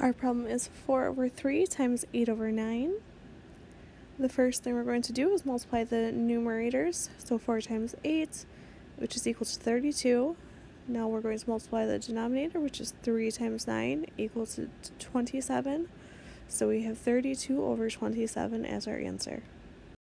Our problem is 4 over 3 times 8 over 9. The first thing we're going to do is multiply the numerators. So 4 times 8, which is equal to 32. Now we're going to multiply the denominator, which is 3 times 9, equal to 27. So we have 32 over 27 as our answer.